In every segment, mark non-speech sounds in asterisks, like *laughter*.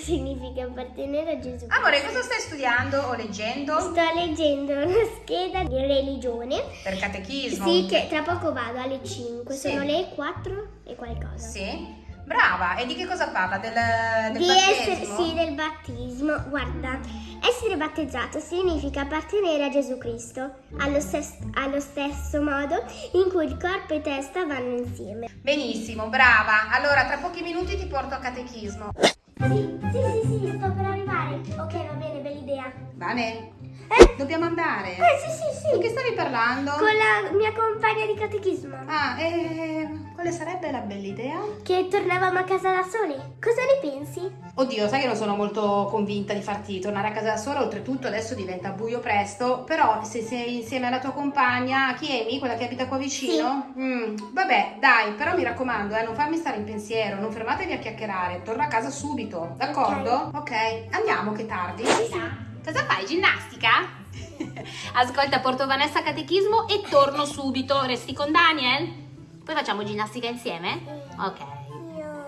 Significa appartenere a Gesù. Amore, cosa stai studiando o leggendo? Sto leggendo una scheda di religione. Per catechismo? Sì, che tra poco vado alle 5. Sì. Sono le 4 e qualcosa. Sì. Brava, e di che cosa parla? Del, del di essere, battesimo? sì, del battesimo. Guarda, essere battezzato significa appartenere a Gesù Cristo, allo, allo stesso modo in cui il corpo e testa vanno insieme. Benissimo, brava. Allora, tra pochi minuti ti porto a catechismo. Sì, sì, sì, sì, sto per arrivare. Ok, va bene, bella idea. Bene? Eh, Dobbiamo andare. eh sì, sì, sì. Di che stavi parlando? Con la mia compagna di catechismo. Ah, e quale sarebbe la bella idea? Che tornavamo a casa da soli. Cosa ne pensi? Oddio, sai che non sono molto convinta di farti tornare a casa da sola, oltretutto adesso diventa buio presto, però se sei insieme alla tua compagna, chi è Amy, quella che abita qua vicino? Mm, vabbè, dai, però mi raccomando, eh, non farmi stare in pensiero, non fermatevi a chiacchierare, torno a casa subito, d'accordo? Ok, andiamo che tardi. Cosa fai, ginnastica? Ascolta, porto Vanessa a catechismo e torno subito, resti con Daniel? Poi facciamo ginnastica insieme? Ok.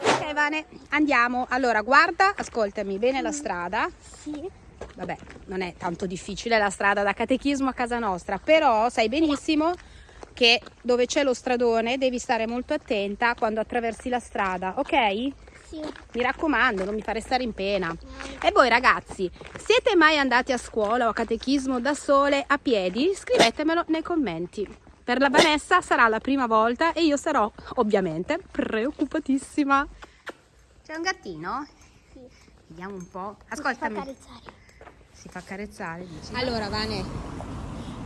Ok Vane, andiamo. Allora, guarda, ascoltami bene la strada. Sì. Vabbè, non è tanto difficile la strada da catechismo a casa nostra, però sai benissimo che dove c'è lo stradone devi stare molto attenta quando attraversi la strada, ok? Sì. Mi raccomando, non mi fare stare in pena. E voi ragazzi, siete mai andati a scuola o a catechismo da sole a piedi? Scrivetemelo nei commenti. Per la Vanessa sarà la prima volta e io sarò ovviamente preoccupatissima. C'è un gattino? Sì. Vediamo un po'. Fa Ascoltami. carezzare. Si fa carezzare, dici? Allora, Vane,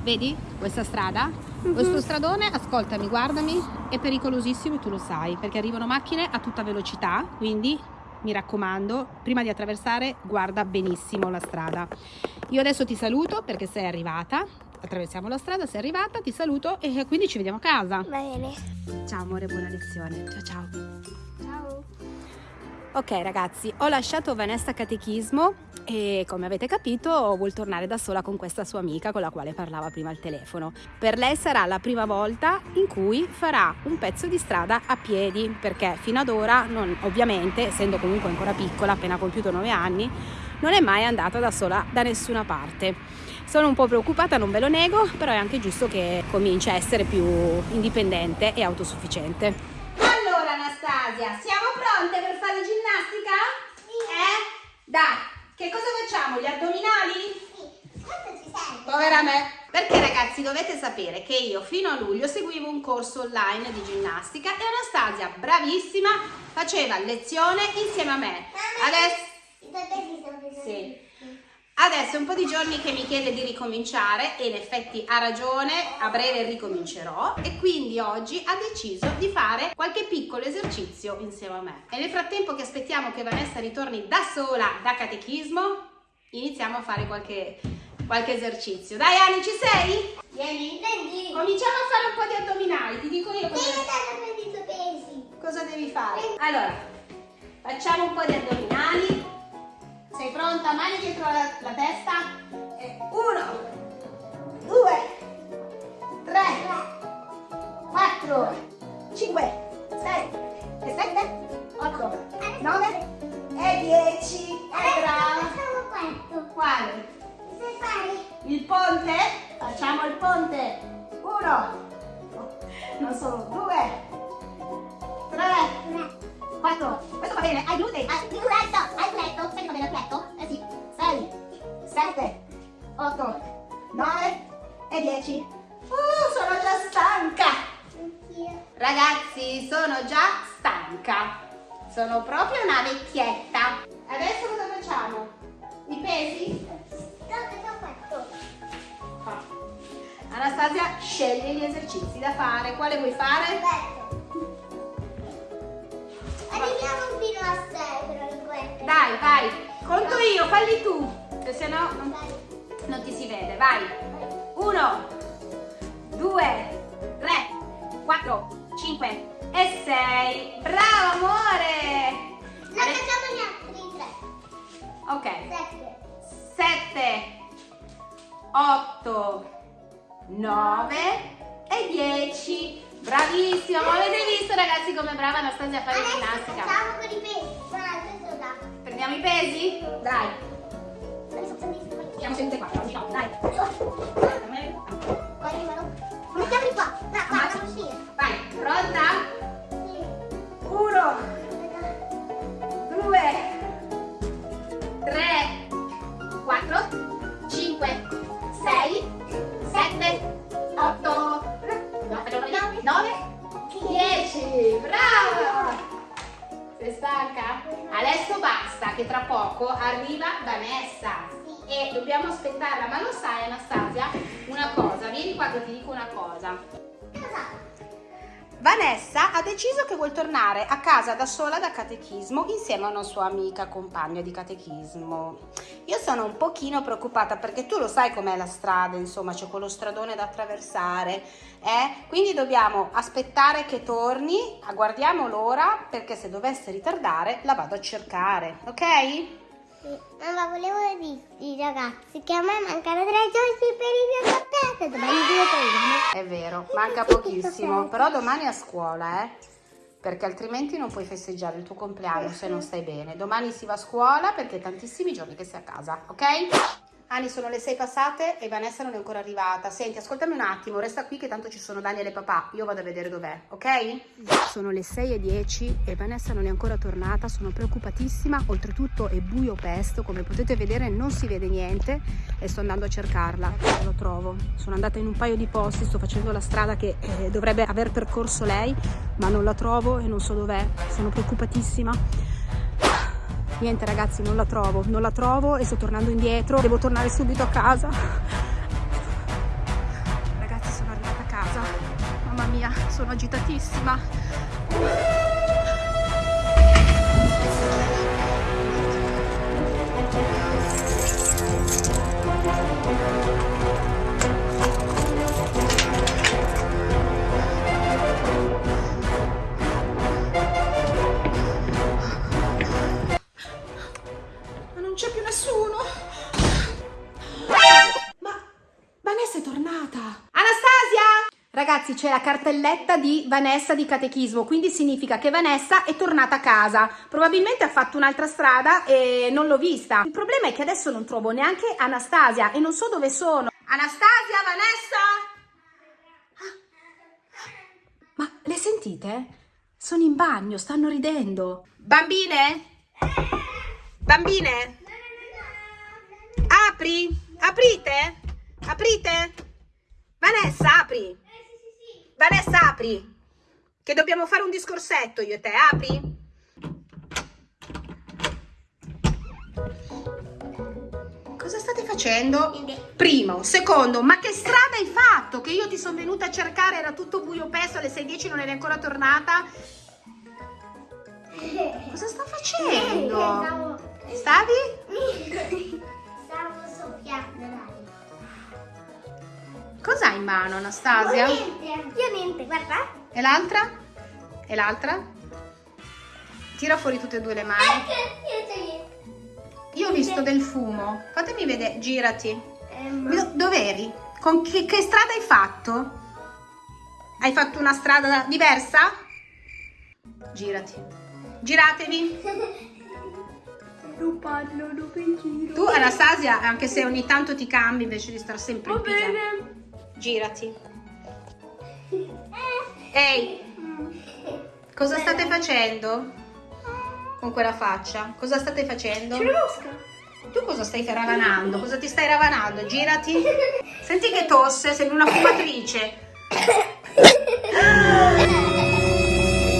vedi questa strada? Questo stradone, ascoltami, guardami, è pericolosissimo e tu lo sai, perché arrivano macchine a tutta velocità, quindi mi raccomando, prima di attraversare, guarda benissimo la strada. Io adesso ti saluto perché sei arrivata, attraversiamo la strada, sei arrivata, ti saluto e quindi ci vediamo a casa. Bene. Ciao amore, buona lezione. Ciao. Ciao. Ok ragazzi, ho lasciato Vanessa catechismo e come avete capito vuol tornare da sola con questa sua amica con la quale parlava prima al telefono. Per lei sarà la prima volta in cui farà un pezzo di strada a piedi perché fino ad ora, non, ovviamente, essendo comunque ancora piccola, appena compiuto 9 anni, non è mai andata da sola da nessuna parte. Sono un po' preoccupata, non ve lo nego, però è anche giusto che cominci a essere più indipendente e autosufficiente. Allora Anastasia, siamo pronte per fare ginnastica? Eh? Dai, che cosa facciamo? Gli addominali? Quanto ci serve? Povera me. Perché ragazzi dovete sapere che io fino a luglio seguivo un corso online di ginnastica e Anastasia, bravissima, faceva lezione insieme a me. Adesso... I sono pesanti. Sì. Adesso è un po' di giorni che mi chiede di ricominciare e in effetti ha ragione, a breve ricomincerò e quindi oggi ha deciso di fare qualche piccolo esercizio insieme a me. E nel frattempo che aspettiamo che Vanessa ritorni da sola da catechismo, iniziamo a fare qualche, qualche esercizio. Dai Ani, ci sei? Vieni. Prendi. Cominciamo a fare un po' di addominali, ti dico io cosa, andare prendi i tuoi pesi. cosa devi fare. Allora, facciamo un po' di addominali. Sei pronta? Mani dietro la, la testa. E uno, due, tre, quattro, cinque, sei, e sette, otto, nove e dieci. E questo. Quale? Il ponte? Facciamo il ponte. Uno, non sono due, tre, quattro. Questo va bene, ai glutei. Ah, 8, 9 e 10. Uh, sono già stanca. Anch'io. Ragazzi, sono già stanca. Sono proprio una vecchietta. Adesso cosa facciamo? I pesi? Fa. Anastasia sceglie gli esercizi da fare. Quale vuoi fare? Arriviamo fino a 6 però in questo. Dai, vai. Conto io, falli tu. Se se no non, non ti si vede. Vai. 1, 2, 3, 4, 5 e 6. Bravo amore. Non facciamo gli altri tre. Ok. 7. 7, 8, 9 e 10. Bravissima, ma avete visto ragazzi come brava Anastasia a fare Adesso ginnastica? facciamo con i pesi. Prendiamo i pesi? Dai. Aspettarla, ma lo sai Anastasia? Una cosa, vieni qua che ti dico una cosa. Cosa? Vanessa ha deciso che vuol tornare a casa da sola da catechismo insieme a una sua amica compagna di catechismo. Io sono un pochino preoccupata perché tu lo sai com'è la strada, insomma, c'è quello stradone da attraversare, eh? Quindi dobbiamo aspettare che torni, guardiamo l'ora perché se dovesse ritardare la vado a cercare, ok? Mamma, volevo dirti ragazzi che a me mancano tre giorni per il mio compleanno. Domani due. È vero, manca pochissimo, però domani a scuola, eh? Perché altrimenti non puoi festeggiare il tuo compleanno se non stai bene. Domani si va a scuola perché è tantissimi giorni che sei a casa, ok? Ani, sono le sei passate e Vanessa non è ancora arrivata. Senti, ascoltami un attimo, resta qui che tanto ci sono Daniel e papà. Io vado a vedere dov'è, ok? Sono le 6 e 10 e Vanessa non è ancora tornata. Sono preoccupatissima. Oltretutto è buio pesto, come potete vedere non si vede niente e sto andando a cercarla. Non lo trovo. Sono andata in un paio di posti, sto facendo la strada che eh, dovrebbe aver percorso lei, ma non la trovo e non so dov'è. Sono preoccupatissima. Niente ragazzi, non la trovo, non la trovo e sto tornando indietro, devo tornare subito a casa. Ragazzi, sono arrivata a casa. Mamma mia, sono agitatissima. C'è più nessuno. Ma Vanessa è tornata. Anastasia! Ragazzi, c'è la cartelletta di Vanessa di catechismo, quindi significa che Vanessa è tornata a casa. Probabilmente ha fatto un'altra strada e non l'ho vista. Il problema è che adesso non trovo neanche Anastasia e non so dove sono. Anastasia, Vanessa? Ma le sentite? Sono in bagno, stanno ridendo. Bambine? Bambine? Apri? Aprite? Aprite? Vanessa, apri. Vanessa, apri. Che dobbiamo fare un discorsetto io e te, apri. Cosa state facendo? Primo, secondo, ma che strada hai fatto? Che io ti sono venuta a cercare, era tutto buio pesto, alle 6.10 non eri ancora tornata. Cosa sta facendo? Stavi? Cos'hai in mano, Anastasia? Niente, io niente, guarda. E l'altra? E l'altra? Tira fuori tutte e due le mani. Ecco, io. Io ho visto del fumo. Fatemi vedere, girati. Ehm, Do- Dov'eri? Con che, che strada hai fatto? Hai fatto una strada diversa? Girati. Giratevi. non parlo, non in giro. Tu, Anastasia, anche se ogni tanto ti cambi invece di stare sempre in pigiama. Girati. Ehi, cosa state facendo? Con quella faccia? Cosa state facendo? C'è una mosca. Tu cosa stai ravanando? Cosa ti stai ravanando? Girati. Senti che tosse, sembri una fumatrice.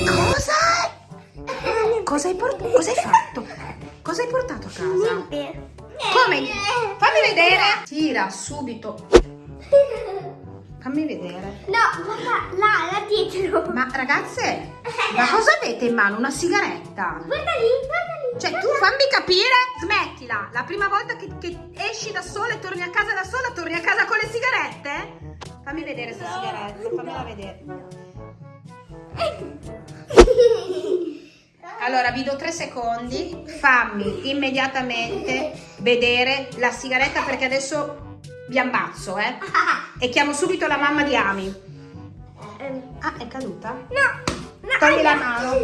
Cosa? Cosa hai portato? Cosa hai fatto? Cosa hai portato a casa? Come? Fammi vedere. Tira subito. Guarda, là, là dietro. Ma ragazze, ma cosa avete in mano? Una sigaretta? Guarda lì, guarda lì. Cioè, tu fammi capire, smettila. La prima volta che, che esci da sola e torni a casa da sola, torni a casa con le sigarette? Fammi vedere questa sigaretta, fammela vedere. *laughs* Allora, vi do tre secondi, fammi immediatamente vedere la sigaretta perché adesso vi ammazzo, eh? *laughs* E chiamo subito la mamma di Ami. Ah, è caduta? no, no. Togli la mano.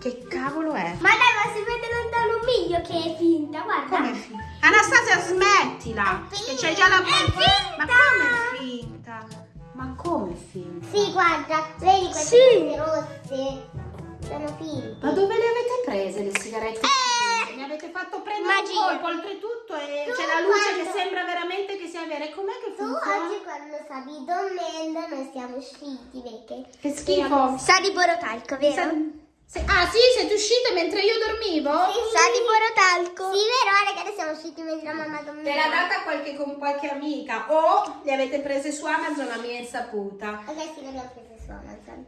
Che cavolo è? Ma dai, ma si vede lontano video che è finta, guarda. Come è finta? Anastasia, smettila! Che c'è già la finta! È Ma come è finta? Ma come è finta? Sì, guarda, vedi queste Sì. rosse? Sono finte. Ma dove le avete prese le sigarette? Eh! Mi avete fatto prendere Magia. un colpo, oltretutto e c'è la luce quando- che sembra veramente. E com'è che Tu funziona? oggi quando stavi dormendo non siamo usciti perché... Che schifo. Sa di borotalco, vero? Se- se- ah sì, siete uscite mentre io dormivo? Sa di borotalco. Sì, vero, che siamo usciti mentre la mamma dormiva. Te l'ha data qualche, con qualche amica o le avete prese su Amazon a mia insaputa? Ok, sì, le abbiamo prese su Amazon.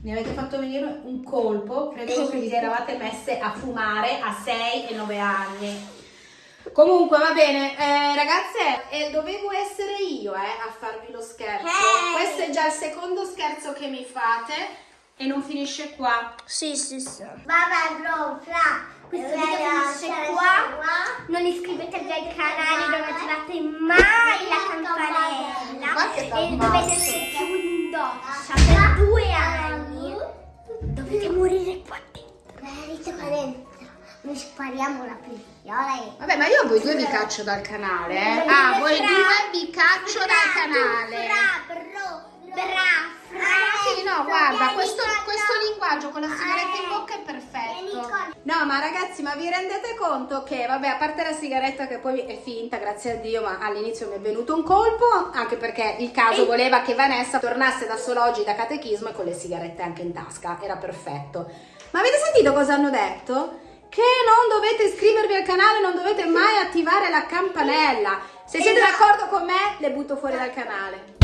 Mi avete fatto venire un colpo, credevo che vi eravate messe a fumare a 6 e 9 anni. Comunque va bene, eh, ragazze, eh, dovevo essere io eh, a farvi lo scherzo. Hey! Questo è già il secondo scherzo che mi fate e non finisce qua. Sì, sì, sì. Vabbè, bro, fra. Questo video finisce qua. Non iscrivetevi al canale, non attivate mai la campanella. E dovete essere più in doccia per due anni. Dovete morire qua dentro. Morite qua dentro. Noi spariamo la pistola e... Vabbè, ma io a voi due vi caccio dal canale, eh? Ah, voi due vi caccio dal canale. Bra, bro, bra, fra. Sì, no, guarda, questo, questo linguaggio con la sigaretta in bocca è perfetto. con- No, ma ragazzi, ma vi rendete conto che, vabbè, a parte la sigaretta che poi è finta, grazie a Dio, ma all'inizio mi è venuto un colpo, anche perché il caso voleva che Vanessa tornasse da solo oggi da catechismo e con le sigarette anche in tasca, era perfetto. Ma avete sentito cosa hanno detto? Che non dovete iscrivervi al canale, non dovete mai attivare la campanella. Se siete d'accordo con me, le butto fuori dal canale.